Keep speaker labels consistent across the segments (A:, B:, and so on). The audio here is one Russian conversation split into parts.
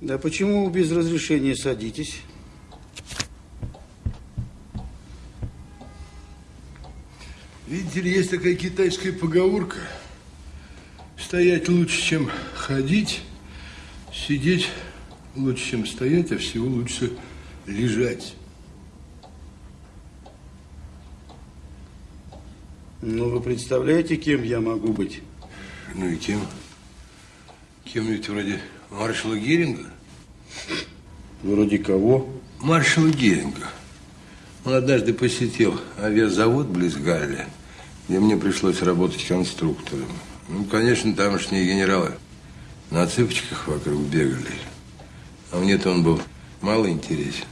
A: Да почему без разрешения садитесь?
B: Видите ли, есть такая китайская поговорка. Стоять лучше, чем ходить, сидеть лучше, чем стоять, а всего лучше лежать.
A: Ну, вы представляете, кем я могу быть?
B: Ну и кем? Кем ведь вроде маршала Геринга?
A: Вроде кого?
B: Маршала Геринга. Он однажды посетил авиазавод близ Галля, где мне пришлось работать конструктором. Ну, конечно, тамошние генералы на цыпочках вокруг бегали. А мне-то он был мало интересен.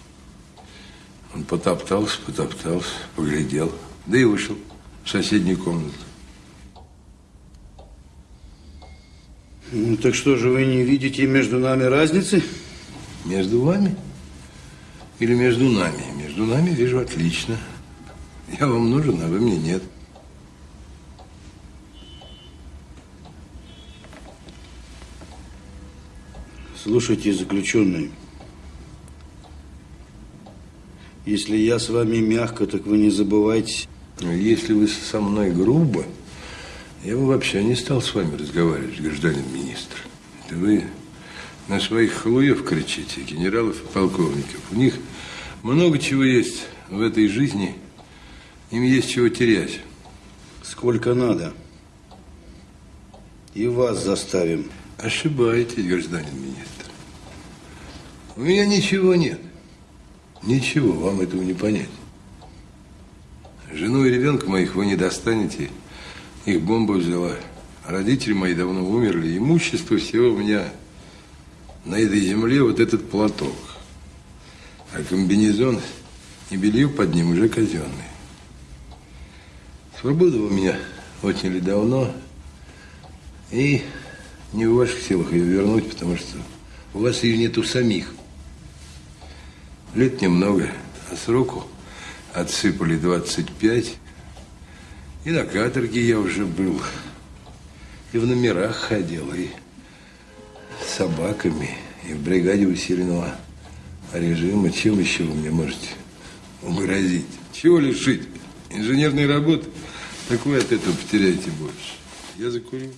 B: Он потоптался, потоптался, поглядел, да и вышел в соседнюю комнату.
A: Ну, так что же вы не видите между нами разницы?
B: Между вами или между нами? Между нами вижу отлично. Я вам нужен, а вы мне нет.
A: Слушайте, заключенный, если я с вами мягко, так вы не забывайте.
B: Если вы со мной грубо, я бы вообще не стал с вами разговаривать, гражданин министр. Это вы на своих халуев кричите, генералов и полковников. У них много чего есть в этой жизни, им есть чего терять.
A: Сколько надо. И вас заставим.
B: Ошибаетесь, гражданин министр. У меня ничего нет. Ничего, вам этого не понять. Жену и ребенка моих вы не достанете. Их бомба взяла. Родители мои давно умерли. Имущество всего у меня на этой земле вот этот платок. А комбинезон и белье под ним уже казенные. Свободу у меня отняли давно. И не в ваших силах ее вернуть, потому что у вас ее нету самих. Лет немного, а сроку отсыпали 25. И на каторге я уже был. И в номерах ходил, и с собаками, и в бригаде усиленного режима. Чем еще вы мне можете угрозить? Чего лишить? Инженерной работы? Так вы от этого потеряете больше. Я закурю.